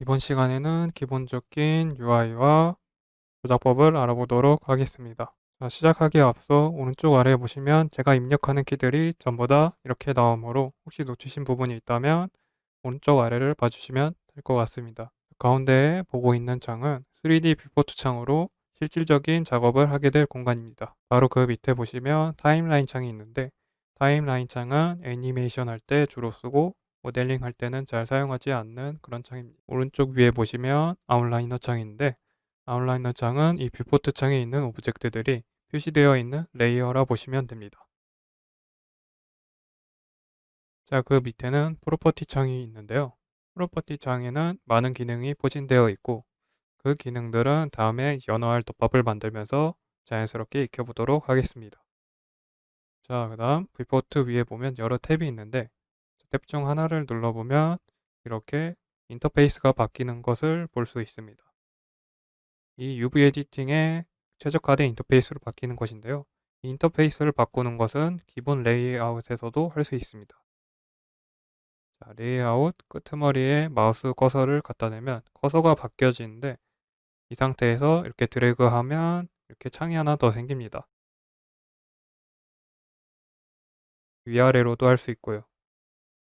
이번 시간에는 기본적인 UI와 조작법을 알아보도록 하겠습니다. 자, 시작하기에 앞서 오른쪽 아래에 보시면 제가 입력하는 키들이 전부 다 이렇게 나오므로 혹시 놓치신 부분이 있다면 오른쪽 아래를 봐주시면 될 것 같습니다. 가운데에 보고 있는 창은 3D viewport 창으로 실질적인 작업을 하게 될 공간입니다. 바로 그 밑에 보시면 timeline 창이 있는데 timeline 창은 애니메이션 할 때 주로 쓰고 모델링 할 때는 잘 사용하지 않는 그런 창입니다. 오른쪽 위에 보시면 outliner 창인데 outliner 창은 이 viewport 창에 있는 object들이 표시되어 있는 layer라 보시면 됩니다. 자, 그 밑에는 property 창이 있는데요. property 창에는 많은 기능이 포진되어 있고 그 기능들은 다음에 연어알 덮밥을 만들면서 자연스럽게 익혀보도록 하겠습니다. 자, 그 다음 viewport 위에 보면 여러 탭이 있는데 탭 중 하나를 눌러보면 이렇게 인터페이스가 바뀌는 것을 볼 수 있습니다. 이 UV editing에 최적화된 인터페이스로 바뀌는 것인데요. 이 인터페이스를 바꾸는 것은 기본 레이아웃에서도 할 수 있습니다. 자, 레이아웃 끄트머리에 마우스 커서를 갖다 대면 커서가 바뀌어지는데 이 상태에서 이렇게 드래그하면 이렇게 창이 하나 더 생깁니다. 위아래로도 할 수 있고요.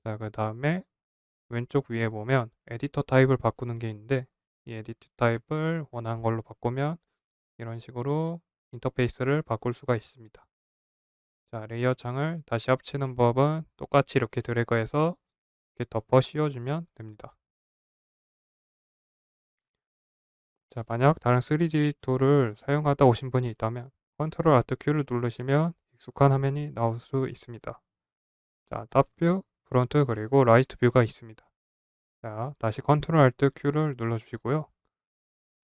자, 그 다음에 왼쪽 위에 보면 editor type을 바꾸는 게 있는데 이 editor type을 원하는 걸로 바꾸면 이런 식으로 인터페이스를 바꿀 수가 있습니다. 자, layer 창을 다시 합치는 법은 똑같이 이렇게 드래그해서 이렇게 덮어 씌워주면 됩니다. 자, 만약 다른 3D tool을 사용하다 오신 분이 있다면 Control Alt Q를 누르시면 익숙한 화면이 나올 수 있습니다. 자, top view, front 그리고 right view가 있습니다. 자, 다시 Control Alt Q를 눌러주시고요.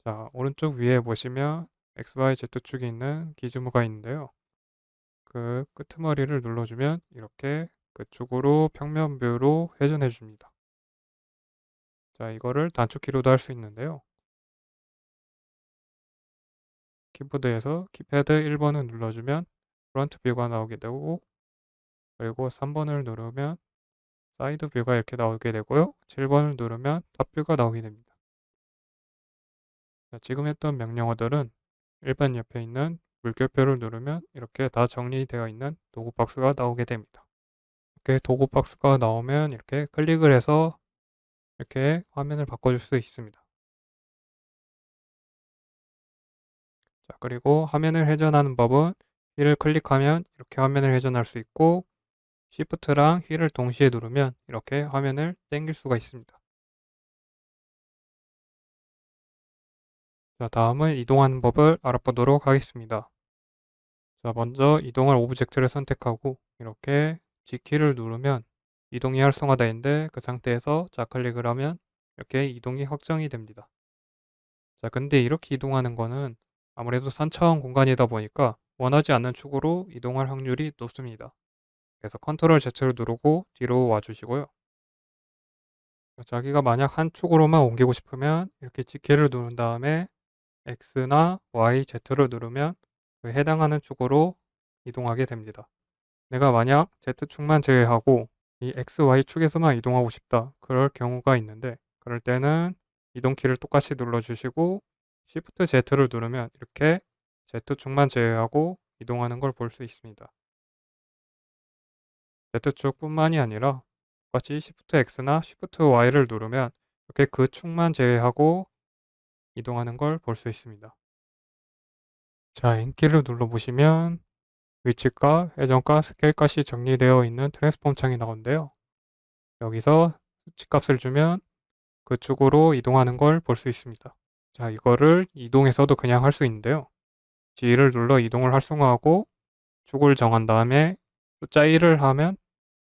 자, 오른쪽 위에 보시면 XYZ축이 있는 gizmo가 있는데요. 그 끄트머리를 눌러주면 이렇게 그쪽으로 평면 뷰로 회전해 줍니다. 자, 이거를 단축키로도 할 수 있는데요. 키보드에서 키패드 1번을 눌러주면 front view가 나오게 되고 그리고 3번을 누르면 side view가 이렇게 나오게 되고요. 7번을 누르면 top view가 나오게 됩니다. 자, 지금 했던 명령어들은 1번 옆에 있는 물결표를 누르면 이렇게 다 정리되어 있는 도구 박스가 나오게 됩니다. 이렇게 도구 박스가 나오면 이렇게 클릭을 해서 이렇게 화면을 바꿔줄 수 있습니다. 자, 그리고 화면을 회전하는 법은 휠을 클릭하면 이렇게 화면을 회전할 수 있고 Shift랑 휠을 동시에 누르면 이렇게 화면을 당길 수가 있습니다. 자, 다음은 이동하는 법을 알아보도록 하겠습니다. 자, 먼저 이동할 오브젝트를 선택하고 이렇게 G키를 누르면 이동이 활성화되는데 그 상태에서 좌클릭을 하면 이렇게 이동이 확정이 됩니다. 자, 근데 이렇게 이동하는 거는 아무래도 3차원 공간이다 보니까 원하지 않는 축으로 이동할 확률이 높습니다. 그래서 컨트롤 Z를 누르고 뒤로 와주시고요. 자기가 만약 한 축으로만 옮기고 싶으면 이렇게 G키를 누른 다음에 X나 Y, Z를 누르면 그 해당하는 축으로 이동하게 됩니다. 내가 만약 Z축만 제외하고 이 X, Y 축에서만 이동하고 싶다. 그럴 경우가 있는데 그럴 때는 이동키를 똑같이 눌러주시고 Shift Z를 누르면 이렇게 Z축만 제외하고 이동하는 걸 볼 수 있습니다. Z축뿐만이 아니라 똑같이 Shift X나 Shift Y를 누르면 이렇게 그 축만 제외하고 이동하는 걸 볼 수 있습니다. 자, N키를 눌러보시면 위치값, 회전값, 스케일값이 정리되어 있는 트랜스폼 창이 나오는데요. 여기서 수치값을 주면 그 축으로 이동하는 걸 볼 수 있습니다. 자, 이거를 이동해서도 그냥 할 수 있는데요. G를 눌러 이동을 활성화하고 축을 정한 다음에 숫자 1을 하면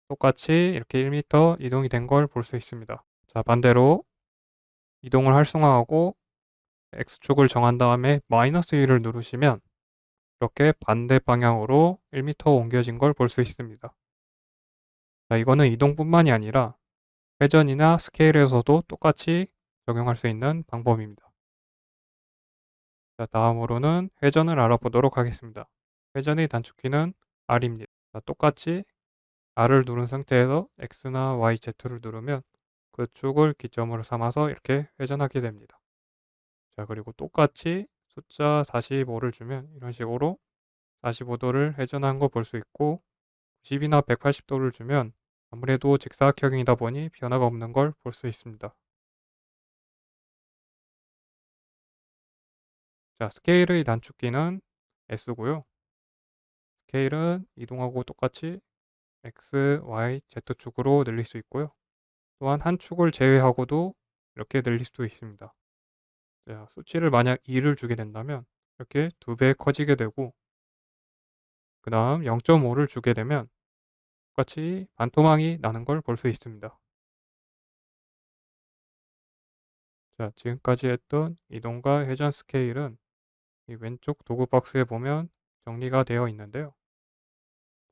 똑같이 이렇게 1m 이동이 된 걸 볼 수 있습니다. 자, 반대로 이동을 활성화하고 X축을 정한 다음에 마이너스 1을 누르시면 이렇게 반대 방향으로 1m 옮겨진 걸 볼 수 있습니다. 자, 이거는 이동뿐만이 아니라 회전이나 스케일에서도 똑같이 적용할 수 있는 방법입니다. 자, 다음으로는 회전을 알아보도록 하겠습니다. 회전의 단축키는 R입니다. 자, 똑같이 R을 누른 상태에서 X나 Y, Z를 누르면 그 축을 기점으로 삼아서 이렇게 회전하게 됩니다. 자 그리고 똑같이 숫자 45를 주면 이런 식으로 45도를 회전한 거 볼 수 있고 90이나 180도를 주면 아무래도 직사각형이다 보니 변화가 없는 걸 볼 수 있습니다. 자 스케일의 단축키는 S고요. 스케일은 이동하고 똑같이 X, Y, Z축으로 늘릴 수 있고요. 또한 한 축을 제외하고도 이렇게 늘릴 수도 있습니다. 자, 수치를 만약 2를 주게 된다면 이렇게 두 배 커지게 되고 그 다음 0.5를 주게 되면 똑같이 반토막이 나는 걸 볼 수 있습니다. 자, 지금까지 했던 이동과 회전 스케일은 이 왼쪽 도구 박스에 보면 정리가 되어 있는데요.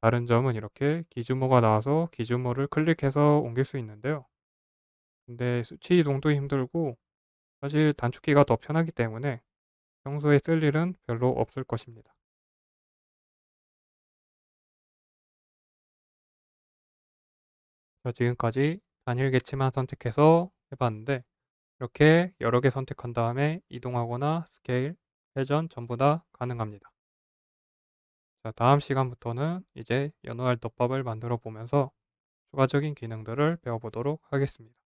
다른 점은 이렇게 기준모가 나와서 기준모를 클릭해서 옮길 수 있는데요. 근데 수치 이동도 힘들고 사실 단축키가 더 편하기 때문에 평소에 쓸 일은 별로 없을 것입니다. 자, 지금까지 단일 개치만 선택해서 해봤는데 이렇게 여러 개 선택한 다음에 이동하거나 스케일, 회전 전부 다 가능합니다. 자, 다음 시간부터는 이제 연호할 덮밥을 만들어 보면서 추가적인 기능들을 배워보도록 하겠습니다.